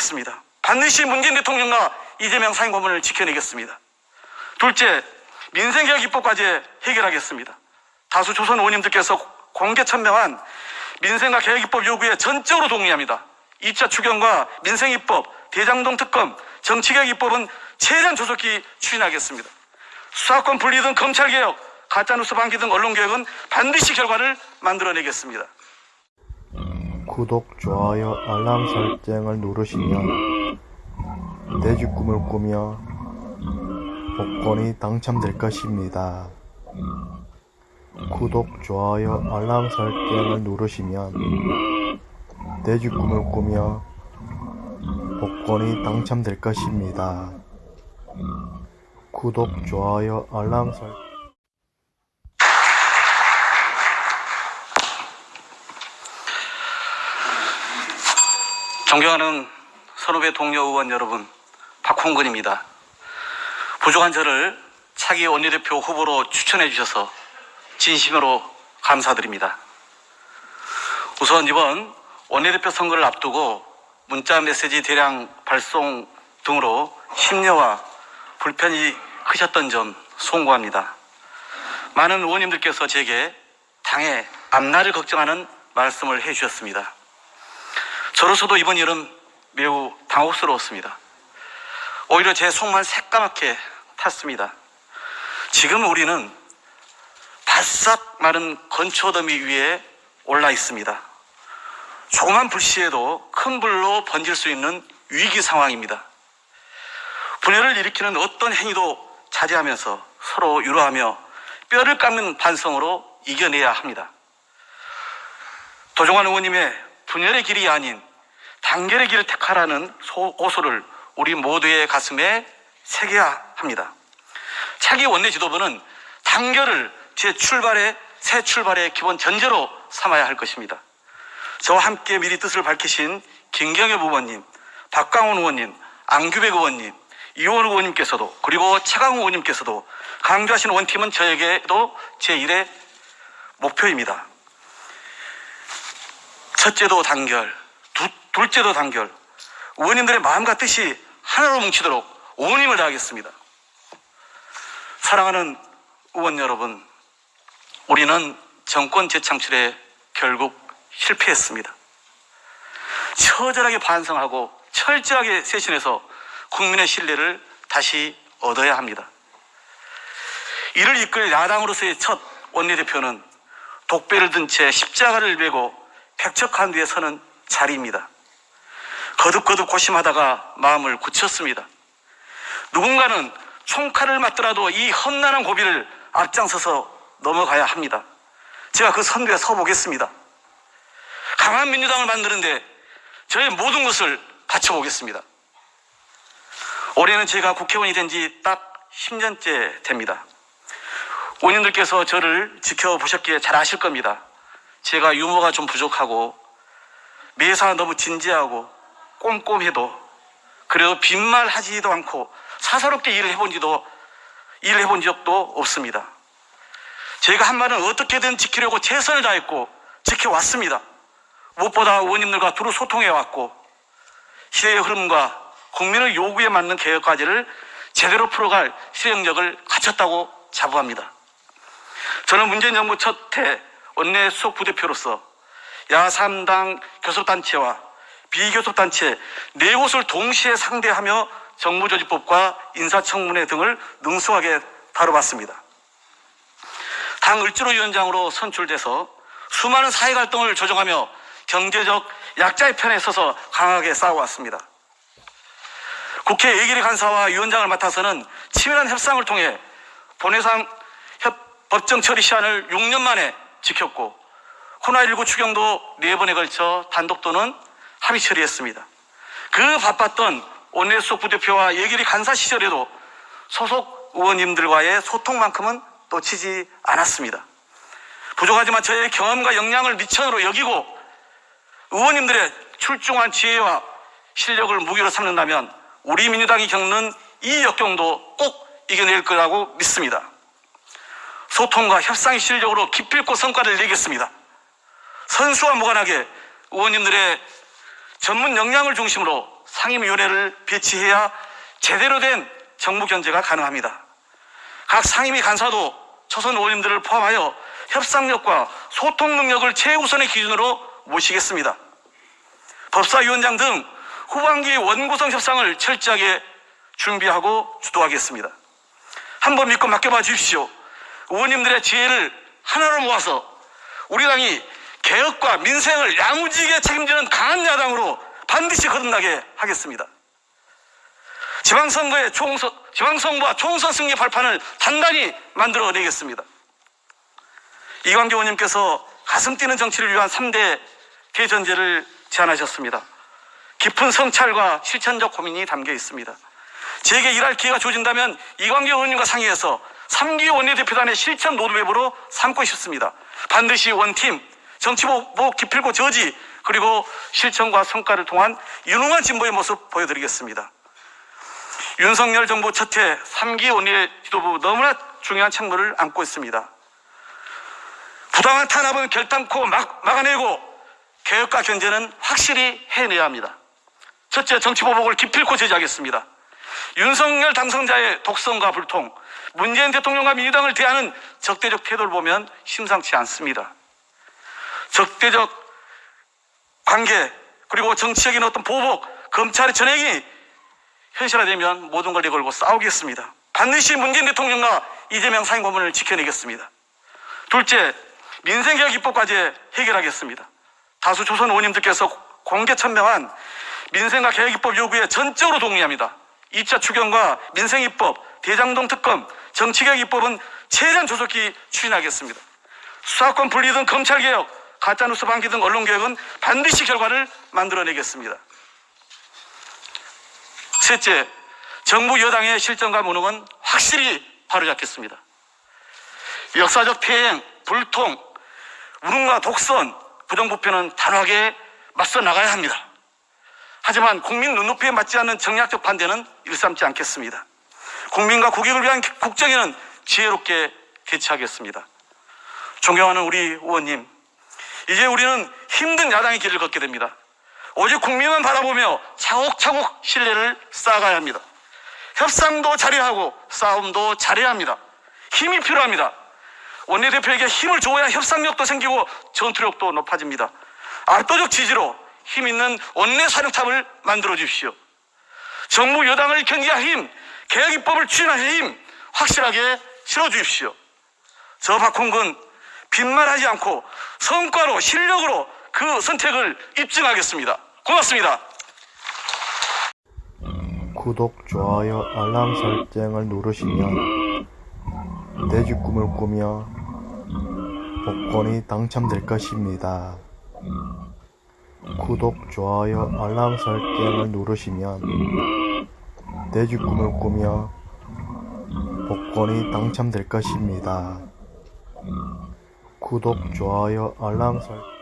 하겠습니다. 반드시 문재인 대통령과 이재명 상임고문을 지켜내겠습니다. 둘째, 민생개혁 입법까지 해결하겠습니다. 다수 조선 의원님들께서 공개 천명한 민생과 개혁 입법 요구에 전적으로 동의합니다. 2차 추경과 민생 입법, 대장동 특검, 정치개혁 입법은 최대한 조속히 추진하겠습니다. 수사권 분리 등 검찰개혁, 가짜뉴스 방기 등 언론개혁은 반드시 결과를 만들어내겠습니다. 구독, 좋아요, 알람 설정을 누르시면 내집 꿈을 꾸며 복권이 당첨될 것입니다. 구독, 좋아요, 알람 설정을 누르시면 내집 꿈을 꾸며 복권이 당첨될 것입니다. 구독, 좋아요, 알람 설정 존경하는 선후배 동료 의원 여러분, 박홍근입니다. 부족한 저를 차기 원내대표 후보로 추천해 주셔서 진심으로 감사드립니다. 우선 이번 원내대표 선거를 앞두고 문자 메시지 대량 발송 등으로 심려와 불편이 크셨던 점 송구합니다. 많은 의원님들께서 제게 당의 앞날을 걱정하는 말씀을 해 주셨습니다. 저로서도 이번 일은 매우 당혹스러웠습니다. 오히려 제 속만 새까맣게 탔습니다. 지금 우리는 바싹 마른 건초더미 위에 올라 있습니다. 조그만 불씨에도 큰 불로 번질 수 있는 위기 상황입니다. 분열을 일으키는 어떤 행위도 자제하면서 서로 유로하며 뼈를 깎는 반성으로 이겨내야 합니다. 도종환 의원님의 분열의 길이 아닌 단결의 길을 택하라는 소- 고소를 우리 모두의 가슴에 새겨야 합니다. 차기 원내 지도부는 단결을 제 출발의 새 의출발의 기본 전제로 삼아야 할 것입니다. 저와 함께 미리 뜻을 밝히신 김경엽 의원님, 박광훈 의원님, 안규백 의원님, 이원 의원님께서도 그리고 차강 의원님께서도 강조하신 원팀은 저에게도 제1의 목표입니다. 첫째도 단결, 두, 둘째도 단결. 의원님들의 마음과 뜻이 하나로 뭉치도록 온 힘을 다하겠습니다. 사랑하는 의원 여러분, 우리는 정권 재창출에 결국 실패했습니다. 처절하게 반성하고 철저하게 쇄신해서 국민의 신뢰를 다시 얻어야 합니다. 이를 이끌 야당으로서의 첫 원내대표는 독배를 든 채 십자가를 메고 백척한 뒤에 서는 자리입니다. 거듭거듭 고심하다가 마음을 굳혔습니다. 누군가는 총칼을 맞더라도 이 험난한 고비를 앞장서서 넘어가야 합니다. 제가 그 선두에 서보겠습니다. 강한 민주당을 만드는데 저의 모든 것을 바쳐보겠습니다. 올해는 제가 국회의원이 된 지 딱 10년째 됩니다. 의원님들께서 저를 지켜보셨기에 잘 아실 겁니다. 제가 유머가 좀 부족하고 매사 너무 진지하고 꼼꼼해도 그래도 빈말 하지도 않고 사사롭게 일을 해본 지도 일을 해본 적도 없습니다. 제가 한 말은 어떻게든 지키려고 최선을 다했고 지켜왔습니다. 무엇보다 의원님들과 두루 소통해왔고 시대의 흐름과 국민의 요구에 맞는 개혁 과제를 제대로 풀어갈 실행력을 갖췄다고 자부합니다. 저는 문재인 정부 첫 해 원내 수석 부대표로서 야3당 교섭단체와 비교섭단체 네 곳을 동시에 상대하며 정부조직법과 인사청문회 등을 능숙하게 다뤄봤습니다. 당 을지로위원장으로 선출돼서 수많은 사회 갈등을 조정하며 경제적 약자의 편에 서서 강하게 싸워왔습니다. 국회 예결위 간사와 위원장을 맡아서는 치밀한 협상을 통해 본회상 협- 법정 처리 시한을 6년 만에 지켰고 코로나19 추경도 4번에 걸쳐 단독 또는 합의 처리했습니다. 그 바빴던 원내 수석 부대표와 예결위 간사 시절에도 소속 의원님들과의 소통만큼은 놓치지 않았습니다. 부족하지만 저의 경험과 역량을 미천으로 여기고 의원님들의 출중한 지혜와 실력을 무기로 삼는다면 우리 민주당이 겪는 이 역경도 꼭 이겨낼 거라고 믿습니다. 소통과 협상의 실력으로 기필코 성과를 내겠습니다. 선수와 무관하게 의원님들의 전문 역량을 중심으로 상임위원회를 배치해야 제대로 된 정부 견제가 가능합니다. 각 상임위 간사도 초선 의원님들을 포함하여 협상력과 소통 능력을 최우선의 기준으로 모시겠습니다. 법사위원장 등 후반기 원구성 협상을 철저하게 준비하고 주도하겠습니다. 한번 믿고 맡겨봐 주십시오. 의원님들의 지혜를 하나로 모아서 우리 당이 개혁과 민생을 야무지게 책임지는 강한 야당으로 반드시 거듭나게 하겠습니다. 지방선거의 총선, 지방선거와 총선 승리 발판을 단단히 만들어내겠습니다. 이광교 의원님께서 가슴 뛰는 정치를 위한 3대 대전제를 제안하셨습니다. 깊은 성찰과 실천적 고민이 담겨 있습니다. 제게 일할 기회가 주어진다면 이광교 의원님과 상의해서 3기 원내대표단의 실천 로드맵으로 삼고 싶습니다. 반드시 원팀, 정치보복 기필고 저지, 그리고 실천과 성과를 통한 유능한 진보의 모습 보여드리겠습니다. 윤석열 정부 첫해 3기 원내 지도부 너무나 중요한 책무를 안고 있습니다. 부당한 탄압은 결단코 막, 막아내고 개혁과 견제는 확실히 해내야 합니다. 첫째, 정치보복을 기필코 제지하겠습니다. 윤석열 당선자의 독선과 불통, 문재인 대통령과 민주당을 대하는 적대적 태도를 보면 심상치 않습니다. 적대적 관계, 그리고 정치적인 어떤 보복, 검찰의 전행이 현실화되면 모든 걸 내걸고 싸우겠습니다. 반드시 문재인 대통령과 이재명 상임 고문을 지켜내겠습니다. 둘째, 민생개혁 입법까지 해결하겠습니다. 다수 조선 의원님들께서 공개 천명한 민생과 개혁 입법 요구에 전적으로 동의합니다. 2차 추경과 민생 입법, 대장동 특검, 정치개혁 입법은 최대한 조속히 추진하겠습니다. 수사권 분리 등 검찰 개혁, 가짜뉴스 방기 등 언론 개혁은 반드시 결과를 만들어내겠습니다. 셋째, 정부 여당의 실정과 무능은 확실히 바로잡겠습니다. 역사적 폐행, 불통, 우능과 독선, 부정부패는 단호하게 맞서 나가야 합니다. 하지만 국민 눈높이에 맞지 않는 정략적 반대는 일삼지 않겠습니다. 국민과 국익을 위한 국정에는 지혜롭게 대처하겠습니다. 존경하는 우리 의원님, 이제 우리는 힘든 야당의 길을 걷게 됩니다. 오직 국민만 바라보며 차곡차곡 신뢰를 쌓아가야 합니다. 협상도 잘해야 하고 싸움도 잘해야 합니다. 힘이 필요합니다. 원내대표에게 힘을 줘야 협상력도 생기고 전투력도 높아집니다. 압도적 지지로 힘 있는 원내 사령탑을 만들어 주십시오. 정부 여당을 견제할 힘, 개혁 입법을 추진할 힘 확실하게 실어 주십시오. 저 박홍근 빈말하지 않고 성과로 실력으로 그 선택을 입증하겠습니다. 고맙습니다. 구독, 좋아요, 알람 설정을 누르시면 내집 꿈을 꾸며 복권이 당첨될 것입니다. 구독, 좋아요, 알람 설정을 누르시면 내집 꿈을 꾸며 복권이 당첨될 것입니다. 구독, 좋아요, 알람 설정